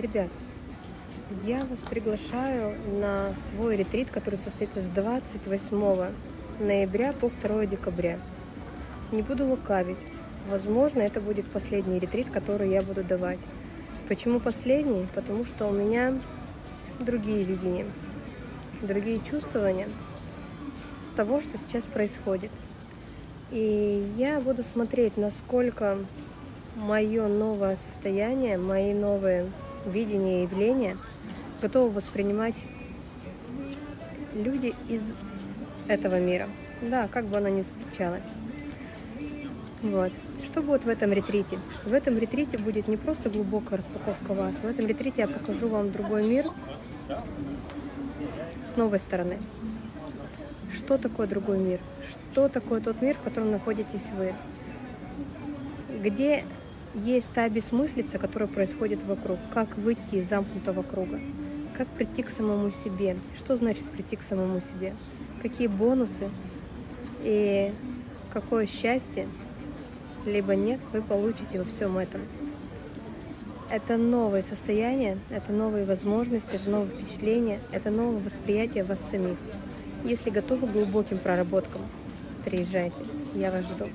Ребят, я вас приглашаю на свой ретрит, который состоится с 28 ноября по 2 декабря. Не буду лукавить. Возможно, это будет последний ретрит, который я буду давать. Почему последний? Потому что у меня другие видения, другие чувствования того, что сейчас происходит. И я буду смотреть, насколько мое новое состояние, мои новые видения и явления готовы воспринимать люди из этого мира. Да, как бы оно ни заключалось. Вот. Что будет в этом ретрите? В этом ретрите будет не просто глубокая распаковка вас. В этом ретрите я покажу вам другой мир с новой стороны. Что такое другой мир? Что такое тот мир, в котором находитесь вы? Где есть та бессмыслица, которая происходит вокруг? Как выйти из замкнутого круга? Как прийти к самому себе? Что значит прийти к самому себе? Какие бонусы и какое счастье, либо нет, вы получите во всем этом. Это новое состояние, это новые возможности, это новые впечатления, это новое восприятие вас самих. Если готовы к глубоким проработкам, приезжайте, я вас жду.